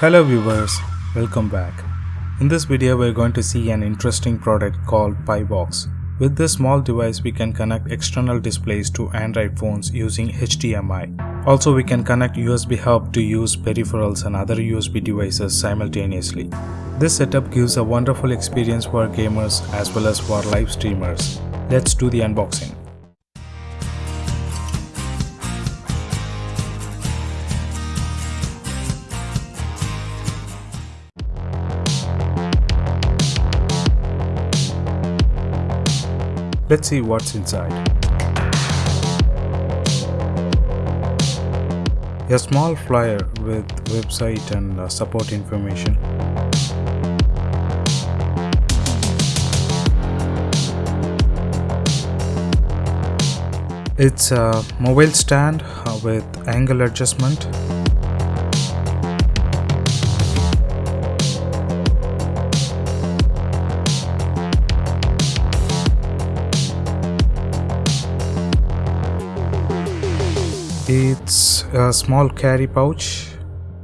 Hello viewers, welcome back. In this video we're going to see an interesting product called PiBox. With this small device we can connect external displays to Android phones using HDMI. Also we can connect USB hub to use peripherals and other USB devices simultaneously. This setup gives a wonderful experience for gamers as well as for live streamers. Let's do the unboxing. Let's see what's inside. A small flyer with website and uh, support information. It's a mobile stand uh, with angle adjustment. It's a small carry pouch.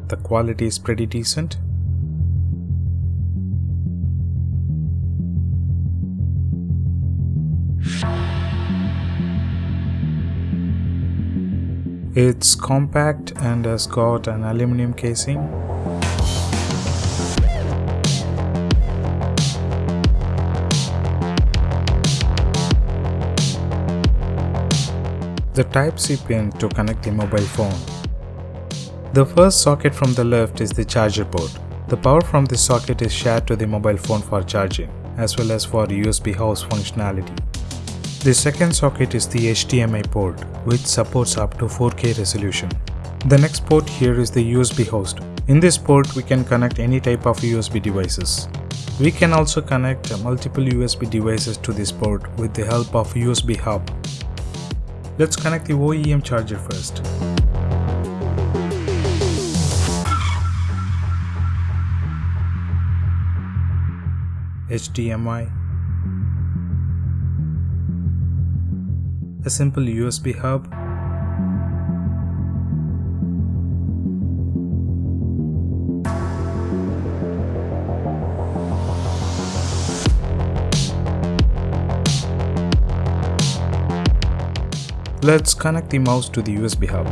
The quality is pretty decent. It's compact and has got an aluminum casing. The Type-C pin to connect the mobile phone. The first socket from the left is the charger port. The power from this socket is shared to the mobile phone for charging, as well as for USB host functionality. The second socket is the HDMI port, which supports up to 4K resolution. The next port here is the USB host. In this port, we can connect any type of USB devices. We can also connect multiple USB devices to this port with the help of USB hub. Let's connect the OEM charger first. HDMI a simple USB hub Let's connect the mouse to the USB hub.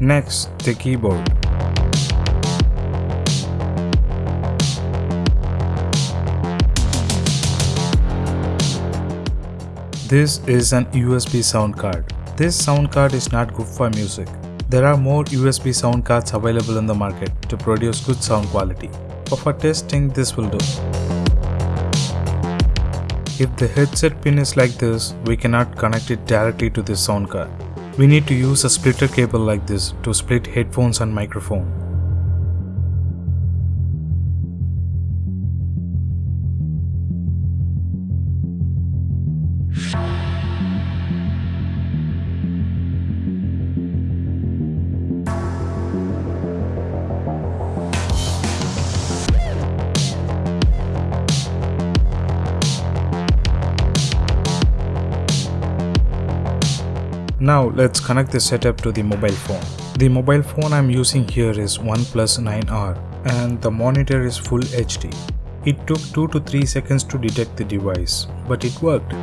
Next, the keyboard. This is an USB sound card. This sound card is not good for music. There are more USB sound cards available in the market to produce good sound quality. But for testing, this will do. If the headset pin is like this, we cannot connect it directly to the sound card. We need to use a splitter cable like this to split headphones and microphone. Now let's connect the setup to the mobile phone. The mobile phone I'm using here is OnePlus 9R and the monitor is full HD. It took 2 to 3 seconds to detect the device, but it worked.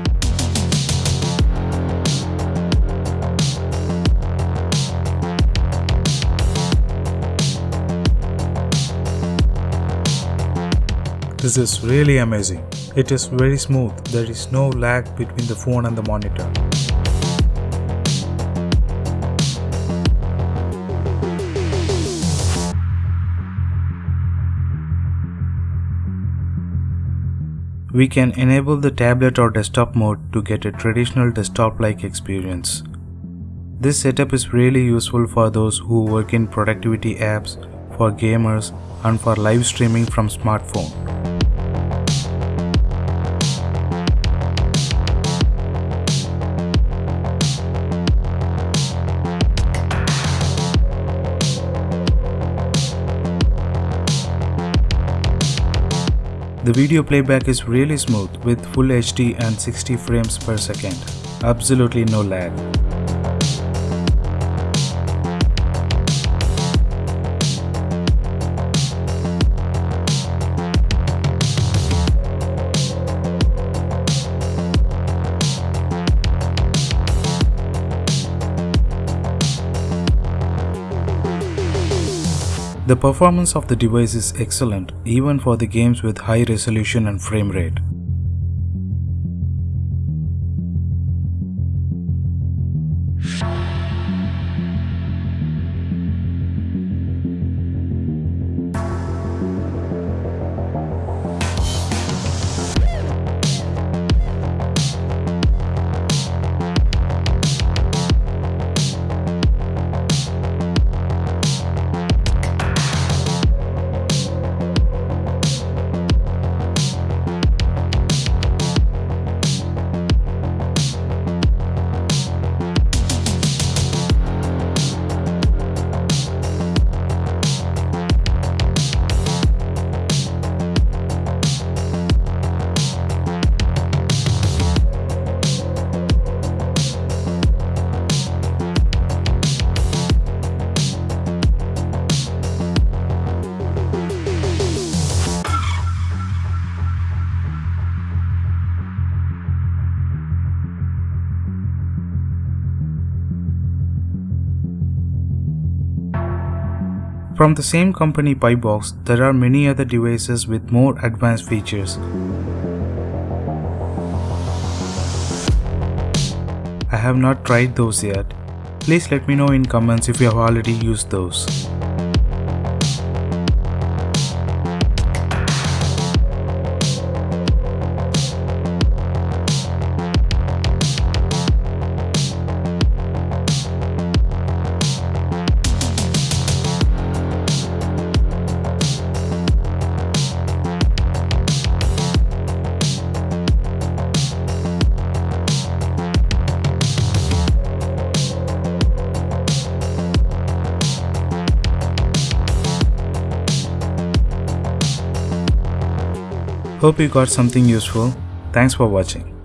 This is really amazing. It is very smooth. There is no lag between the phone and the monitor. We can enable the tablet or desktop mode to get a traditional desktop-like experience. This setup is really useful for those who work in productivity apps, for gamers, and for live streaming from smartphone. The video playback is really smooth with full HD and 60 frames per second. Absolutely no lag. The performance of the device is excellent even for the games with high resolution and frame rate. From the same company Pibox, there are many other devices with more advanced features. I have not tried those yet. Please let me know in comments if you have already used those. Hope you got something useful. Thanks for watching.